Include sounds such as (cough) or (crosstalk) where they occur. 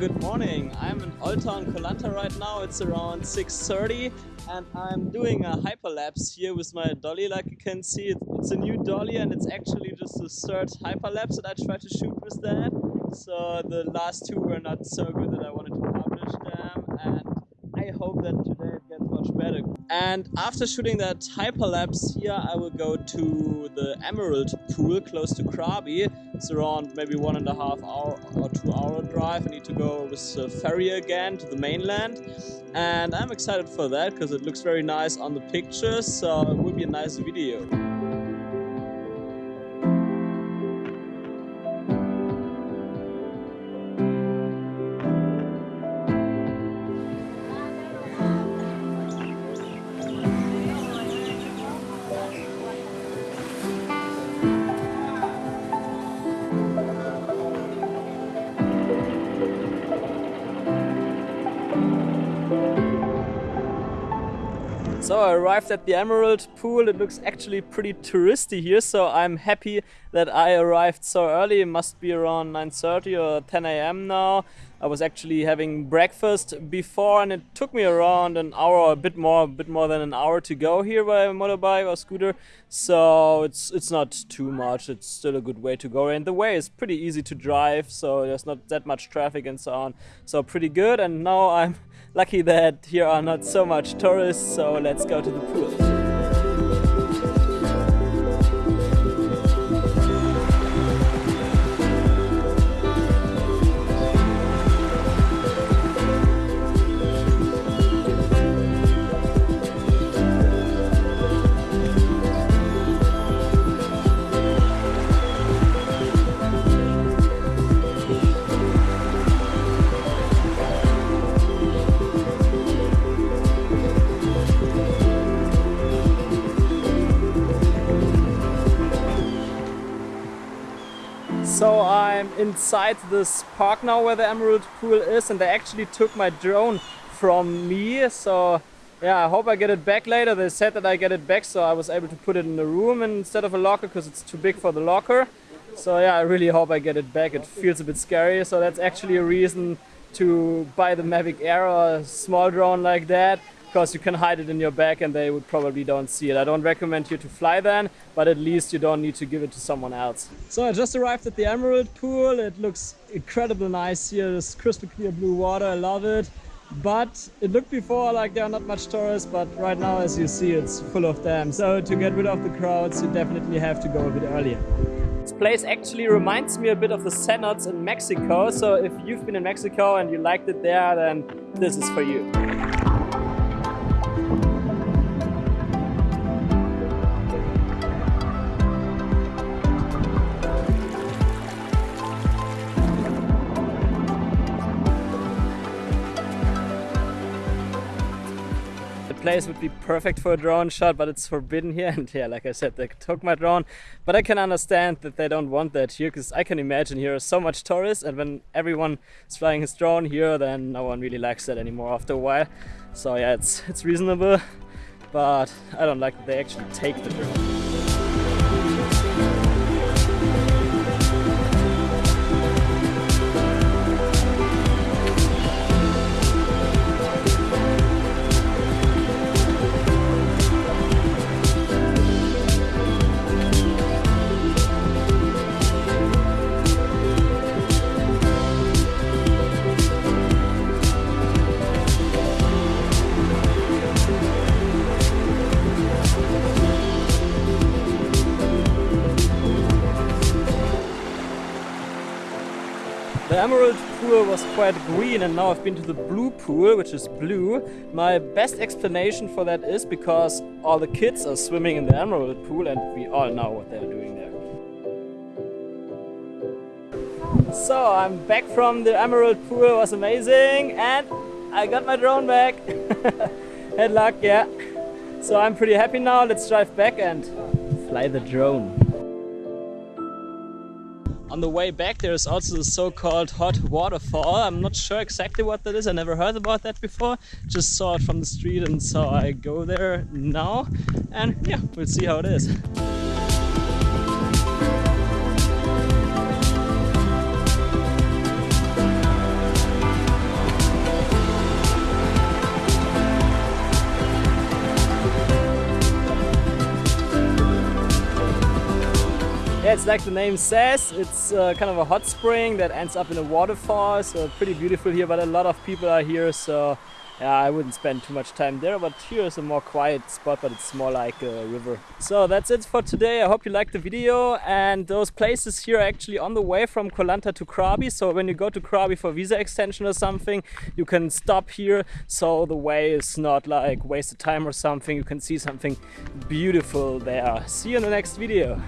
good morning. I'm in Olta on Koh Lanta right now. It's around 6.30 and I'm doing a hyperlapse here with my dolly like you can see. It's a new dolly and it's actually just the third hyperlapse that I tried to shoot with that. So the last two were not so good that I wanted to publish them and I hope that today much better. And after shooting that hyperlapse here, I will go to the Emerald Pool close to Krabi. It's around maybe one and a half hour or two hour drive. I need to go with the ferry again to the mainland. And I'm excited for that because it looks very nice on the pictures. So it will be a nice video. Thank you. So I arrived at the Emerald Pool. It looks actually pretty touristy here, so I'm happy that I arrived so early. It must be around 9.30 or 10 a.m. now. I was actually having breakfast before and it took me around an hour or a bit more, a bit more than an hour to go here by motorbike or scooter. So it's it's not too much. It's still a good way to go. And the way is pretty easy to drive, so there's not that much traffic and so on. So pretty good. And now I'm lucky that here are not so much tourists, so let's go to the pool. So I'm inside this park now where the Emerald Pool is and they actually took my drone from me. So yeah, I hope I get it back later. They said that I get it back so I was able to put it in the room instead of a locker because it's too big for the locker. So yeah, I really hope I get it back. It feels a bit scary. So that's actually a reason to buy the Mavic Air or a small drone like that because you can hide it in your bag and they would probably don't see it. I don't recommend you to fly then, but at least you don't need to give it to someone else. So I just arrived at the Emerald Pool. It looks incredibly nice here. This crystal clear blue water, I love it. But it looked before like there are not much tourists, but right now, as you see, it's full of them. So to get rid of the crowds, you definitely have to go a bit earlier. This place actually reminds me a bit of the cenotes in Mexico. So if you've been in Mexico and you liked it there, then this is for you. Place would be perfect for a drone shot, but it's forbidden here. (laughs) And yeah, like I said, they took my drone. But I can understand that they don't want that here, because I can imagine here are so much tourists, and when everyone is flying his drone here, then no one really likes that anymore after a while. So yeah, it's it's reasonable, but I don't like that they actually take the drone. The emerald pool was quite green and now I've been to the blue pool, which is blue. My best explanation for that is because all the kids are swimming in the emerald pool and we all know what they're doing there. So I'm back from the emerald pool, it was amazing and I got my drone back. (laughs) Had luck, yeah. So I'm pretty happy now, let's drive back and fly the drone. On the way back there's also the so-called hot waterfall. I'm not sure exactly what that is. I never heard about that before. Just saw it from the street and so I go there now. And yeah, we'll see how it is. It's like the name says, it's uh, kind of a hot spring that ends up in a waterfall, so pretty beautiful here, but a lot of people are here, so yeah, I wouldn't spend too much time there, but here is a more quiet spot, but it's more like a river. So that's it for today. I hope you liked the video. And those places here are actually on the way from Koh Lanta to Krabi. So when you go to Krabi for visa extension or something, you can stop here. So the way is not like wasted time or something. You can see something beautiful there. See you in the next video.